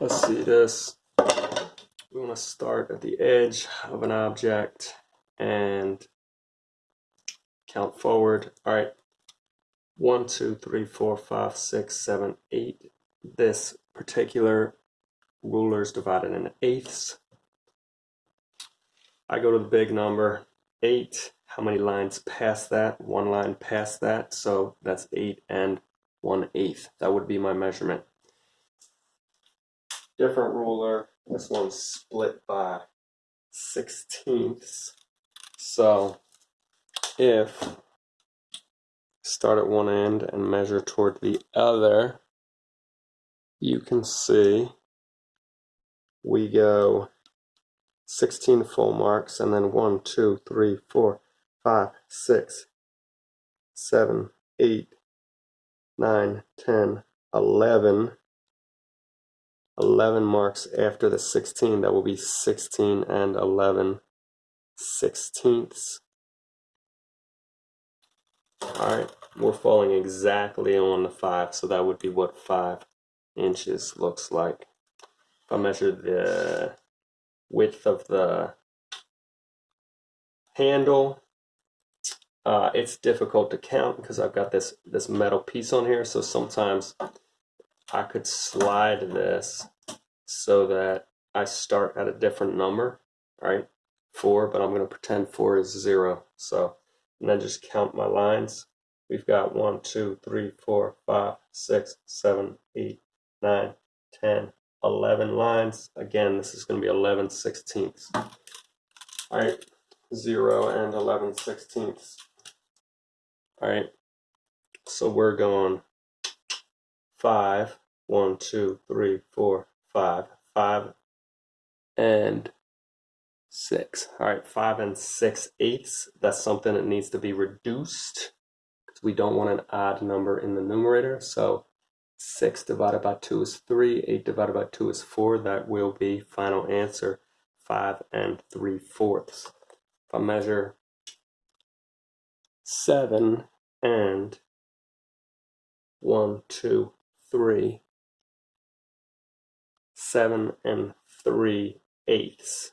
let's see this. We want to start at the edge of an object and count forward. All right, one, two, three, four, five, six, seven, eight. This particular ruler is divided into eighths. I go to the big number, eight. How many lines past that? One line past that, so that's eight and one eighth. That would be my measurement. Different ruler. This one's split by sixteenths. So if start at one end and measure toward the other, you can see we go 16 full marks and then 1, 2, 3, 4, 5, 6, 7, 8, 9, 10, 11. 11 marks after the 16. That will be 16 and 11 sixteenths. Alright, we're falling exactly on the 5, so that would be what 5 inches looks like. If I measure the width of the handle, uh, it's difficult to count because I've got this, this metal piece on here, so sometimes I could slide this so that I start at a different number, right? 4, but I'm going to pretend 4 is 0. So and then just count my lines. We've got 1, 2, 3, 4, 5, 6, 7, 8, 9, 10, 11 lines. Again, this is going to be 11 sixteenths. All right, 0 and 11 sixteenths. All right, so we're going 5, 1, 2, 3, 4, 5, 5, and six. All right, five and six eighths. That's something that needs to be reduced because we don't want an odd number in the numerator. So six divided by two is three, eight divided by two is four. That will be final answer, five and three fourths. If I measure seven and one, two, three, seven and three eighths.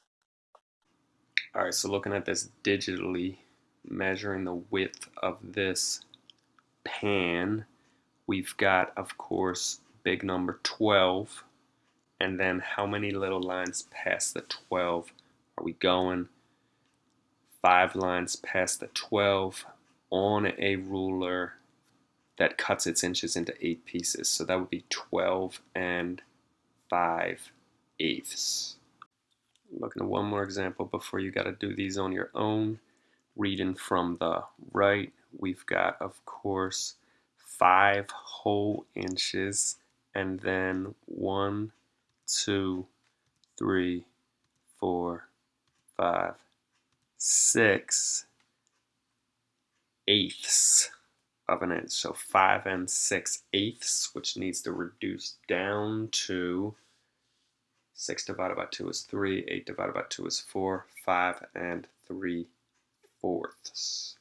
All right, so looking at this digitally, measuring the width of this pan, we've got, of course, big number 12, and then how many little lines past the 12 are we going? Five lines past the 12 on a ruler that cuts its inches into eight pieces. So that would be 12 and 5 eighths looking at one more example before you got to do these on your own. Reading from the right, we've got, of course, five whole inches, and then one, two, three, four, five, six eighths of an inch. So five and six eighths, which needs to reduce down to 6 divided by 2 is 3, 8 divided by 2 is 4, 5 and 3 fourths.